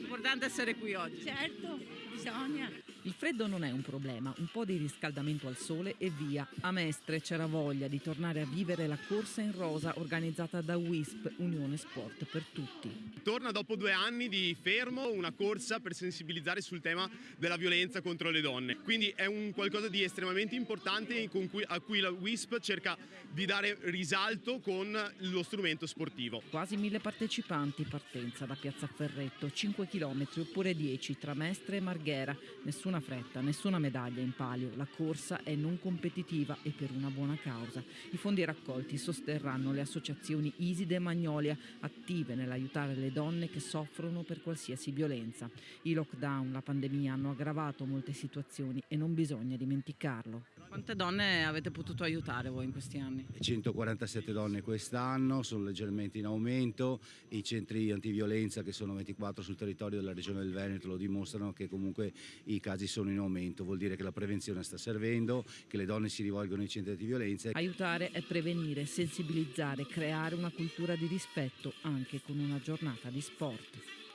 Importante essere qui oggi. Certo, bisogna. Il freddo non è un problema, un po' di riscaldamento al sole e via. A Mestre c'era voglia di tornare a vivere la corsa in rosa organizzata da WISP, Unione Sport per Tutti. Torna dopo due anni di fermo una corsa per sensibilizzare sul tema della violenza contro le donne. Quindi è un qualcosa di estremamente importante cui, a cui la WISP cerca di dare risalto con lo strumento sportivo. Quasi mille partecipanti, partenza da Piazza Ferretto, 5 km oppure 10 tra Mestre e Marghera. Nessuna fretta, nessuna medaglia in palio. La corsa è non competitiva e per una buona causa. I fondi raccolti sosterranno le associazioni Iside e Magnolia, attive nell'aiutare le donne che soffrono per qualsiasi violenza. I lockdown, la pandemia hanno aggravato molte situazioni e non bisogna dimenticarlo. Quante donne avete potuto aiutare voi in questi anni? 147 donne quest'anno, sono leggermente in aumento, i centri antiviolenza che sono 24 sul territorio della regione del Veneto lo dimostrano che comunque i casi sono in aumento, vuol dire che la prevenzione sta servendo, che le donne si rivolgono ai centri di violenza. Aiutare è prevenire, sensibilizzare, creare una cultura di rispetto anche con una giornata di sport.